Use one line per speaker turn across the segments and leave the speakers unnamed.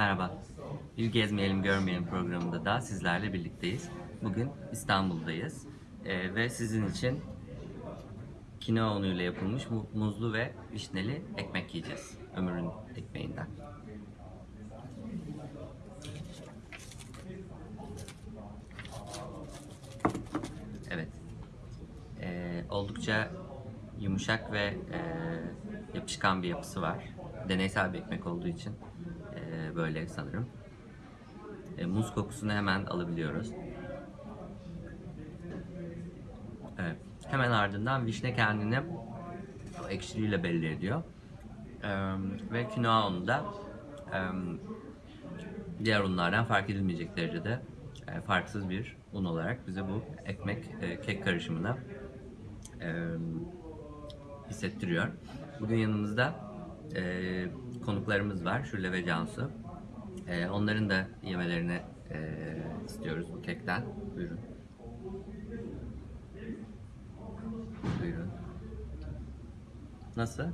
Merhaba. Bir Gezmeyelim Görmeyelim programında da sizlerle birlikteyiz. Bugün İstanbul'dayız Ee, ve sizin için kinoa unuyla yapılmış mu- muzlu ve vişneli ekmek yiyeceğiz. Ömür'ün ekmeğinden. Evet. Ee, oldukça yumuşak ve e, yapışkan bir yapısı var. Deneysel bir ekmek olduğu için böyle sanırım. E, muz kokusunu hemen alabiliyoruz. Evet. Hemen ardından vişne kendini ekşiliğiyle belli ediyor. E, ve kinoa unu da e, diğer unlardan fark edilmeyecek derecede e, farksız bir un olarak bize bu ekmek e, kek karışımına e, hissettiriyor. Bugün yanımızda e, konuklarımız var. Şule ve Cansu. E, onların da yemelerini e, istiyoruz bu kekten. Buyurun. Buyurun. Nasıl?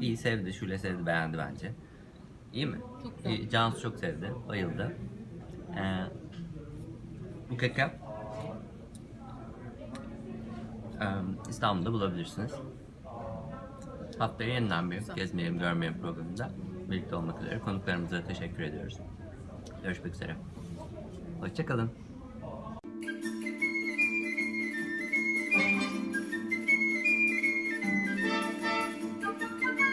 İyi sevdi. Şule sevdi. Beğendi bence. İyi mi?
Çok güzel.
İyi, Cansu çok sevdi. Bayıldı. Ee, bu keki e, İstanbul'da bulabilirsiniz. Haftaya yeniden bir. Gezmeyelim Görmeyelim programında birlikte olmak üzere konuklarımıza teşekkür ediyoruz. Görüşmek üzere. Hoşçakalın.